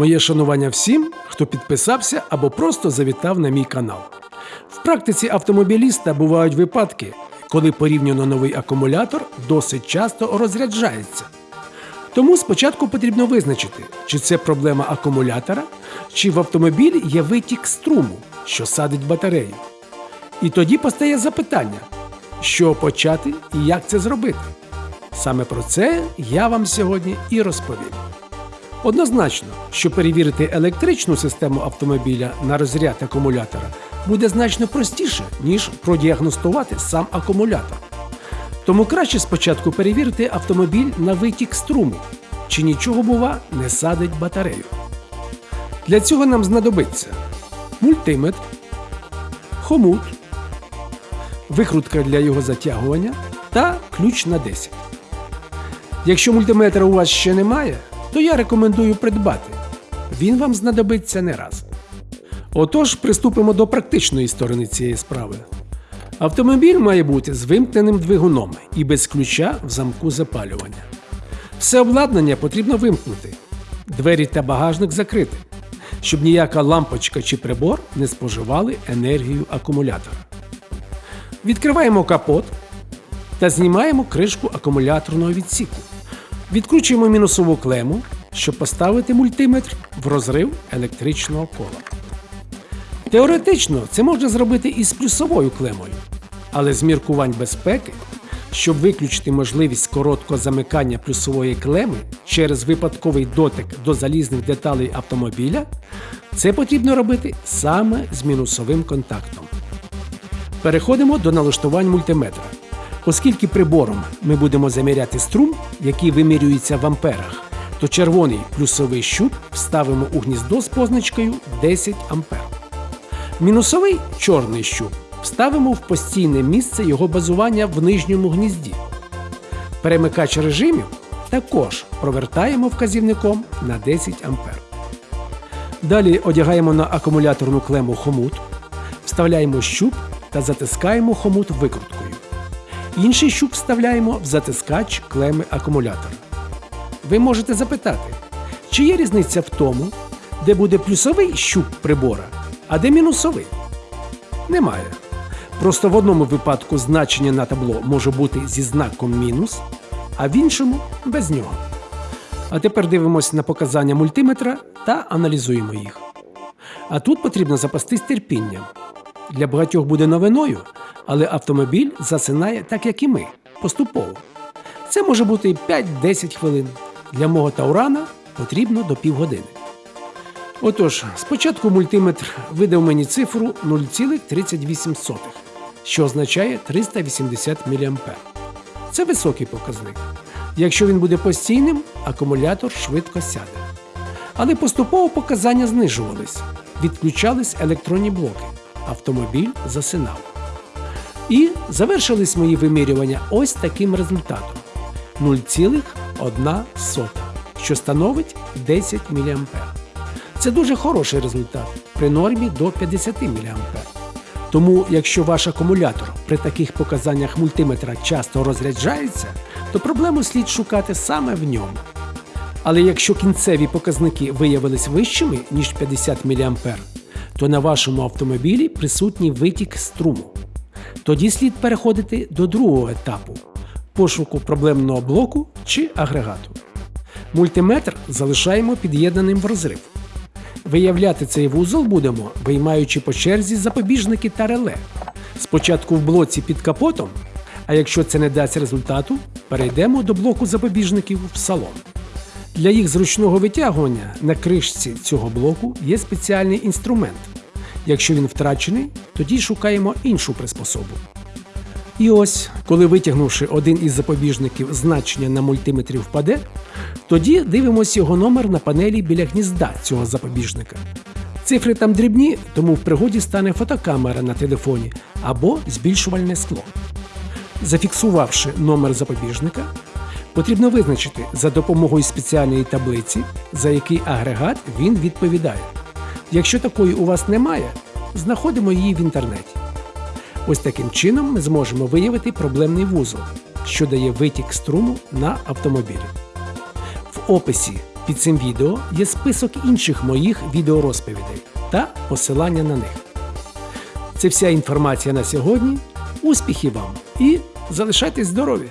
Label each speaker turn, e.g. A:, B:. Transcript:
A: Моє шанування всім, хто підписався або просто завітав на мій канал. В практиці автомобіліста бувають випадки, коли порівняно новий акумулятор досить часто розряджається. Тому спочатку потрібно визначити, чи це проблема акумулятора, чи в автомобілі є витік струму, що садить батарею. І тоді постає запитання, що почати і як це зробити. Саме про це я вам сьогодні і розповім. Однозначно, що перевірити електричну систему автомобіля на розряд акумулятора буде значно простіше, ніж продіагностувати сам акумулятор. Тому краще спочатку перевірити автомобіль на витік струму, чи нічого, бува, не садить батарею. Для цього нам знадобиться мультиметр, хомут, викрутка для його затягування та ключ на 10. Якщо мультиметра у вас ще немає, то я рекомендую придбати. Він вам знадобиться не раз. Отож, приступимо до практичної сторони цієї справи. Автомобіль має бути з вимкненим двигуном і без ключа в замку запалювання. Все обладнання потрібно вимкнути, двері та багажник закрити, щоб ніяка лампочка чи прибор не споживали енергію акумулятора. Відкриваємо капот та знімаємо кришку акумуляторного відсіку. Відкручуємо мінусову клему, щоб поставити мультиметр в розрив електричного кола. Теоретично це можна зробити і з плюсовою клемою, але з міркувань безпеки, щоб виключити можливість короткого замикання плюсової клеми через випадковий дотик до залізних деталей автомобіля, це потрібно робити саме з мінусовим контактом. Переходимо до налаштувань мультиметра. Оскільки прибором ми будемо заміряти струм, який вимірюється в амперах, то червоний плюсовий щуп вставимо у гніздо з позначкою 10 ампер. Мінусовий чорний щуп вставимо в постійне місце його базування в нижньому гнізді. Перемикач режимів також провертаємо вказівником на 10 ампер. Далі одягаємо на акумуляторну клему хомут, вставляємо щуп та затискаємо хомут викруткою. Інший щуп вставляємо в затискач клеми акумулятора. Ви можете запитати, чи є різниця в тому, де буде плюсовий щуп прибора, а де мінусовий? Немає. Просто в одному випадку значення на табло може бути зі знаком мінус, а в іншому без нього. А тепер дивимося на показання мультиметра та аналізуємо їх. А тут потрібно запастись терпінням. Для багатьох буде новиною, але автомобіль засинає так, як і ми, поступово. Це може бути 5-10 хвилин. Для мого таурана потрібно до півгодини. Отож, спочатку мультиметр видав мені цифру 0,38, що означає 380 мА. Це високий показник. Якщо він буде постійним, акумулятор швидко сяде. Але поступово показання знижувались, відключались електронні блоки. Автомобіль засинав. І завершились мої вимірювання ось таким результатом: 0,1, що становить 10 мА. Це дуже хороший результат при нормі до 50 мА. Тому, якщо ваш акумулятор при таких показаннях мультиметра часто розряджається, то проблему слід шукати саме в ньому. Але якщо кінцеві показники виявились вищими, ніж 50 мА, то на вашому автомобілі присутній витік струму. Тоді слід переходити до другого етапу пошуку проблемного блоку чи агрегату. Мультиметр залишаємо під'єднаним в розрив. Виявляти цей вузол будемо, виймаючи по черзі запобіжники та реле. Спочатку в блоці під капотом, а якщо це не дасть результату, перейдемо до блоку запобіжників в салон. Для їх зручного витягування на кришці цього блоку є спеціальний інструмент. Якщо він втрачений, тоді шукаємо іншу приспособу. І ось, коли витягнувши один із запобіжників значення на мультиметрі впаде, тоді дивимося його номер на панелі біля гнізда цього запобіжника. Цифри там дрібні, тому в пригоді стане фотокамера на телефоні або збільшувальне скло. Зафіксувавши номер запобіжника, потрібно визначити за допомогою спеціальної таблиці, за який агрегат він відповідає. Якщо такої у вас немає, знаходимо її в інтернеті. Ось таким чином ми зможемо виявити проблемний вузол, що дає витік струму на автомобілі. В описі Під цим відео є список інших моїх відеорозповідей та посилання на них. Це вся інформація на сьогодні. Успіхів вам і залишайтесь здорові!